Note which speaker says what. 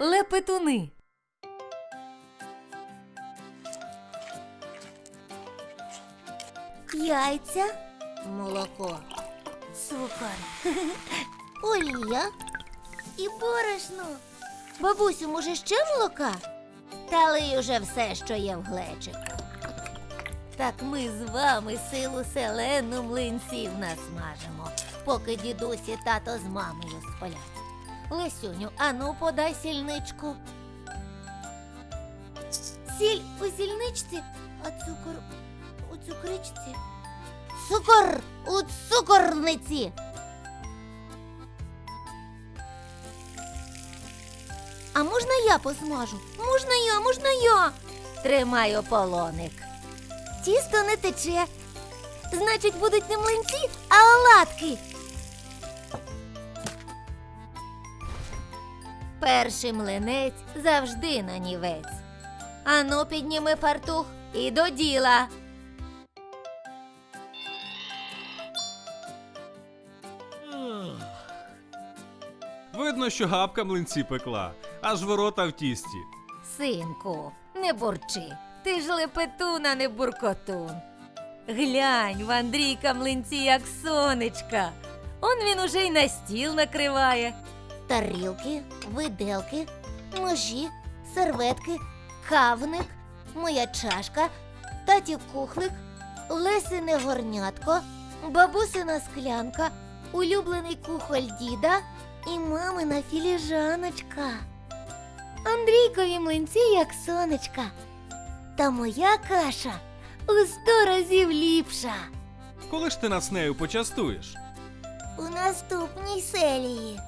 Speaker 1: Лепетуни.
Speaker 2: Яйця, молоко, цукор, олія і борошно. Бабусю, може ще молока? Та лий уже все, що є в глечику. Так ми з вами силу селену млинців насмажимо, поки дідусь і тато з мамою сплять. Лисюню, ану подай сільничку. Сіль у сільничці, а цукор у цукричці. Цукор у цукорниці. А можна я посмажу? Можна я, можна я. Тримаю полоник. Тісто не тече. Значить, будуть не млинці, а оладки. Перший млинець завжди нанівець. Ану, підніми фартух і до діла.
Speaker 3: Видно, що гапка млинці пекла, аж ворота в тісті.
Speaker 2: Синку, не бурчи. Ти ж лепетун, а не буркотун.
Speaker 1: Глянь, в Андрійка млинці як сонечка. Он він уже й на стіл накриває.
Speaker 2: Тарілки, виделки, ножі, серветки, кавник, моя чашка, татів кухлик, лесине горнятко, бабусина склянка, улюблений кухоль діда і мамина філіжаночка. Андрійкові млинці як сонечка. Та моя каша у сто разів ліпша.
Speaker 3: Коли ж ти нас нею почастуєш?
Speaker 2: У наступній серії.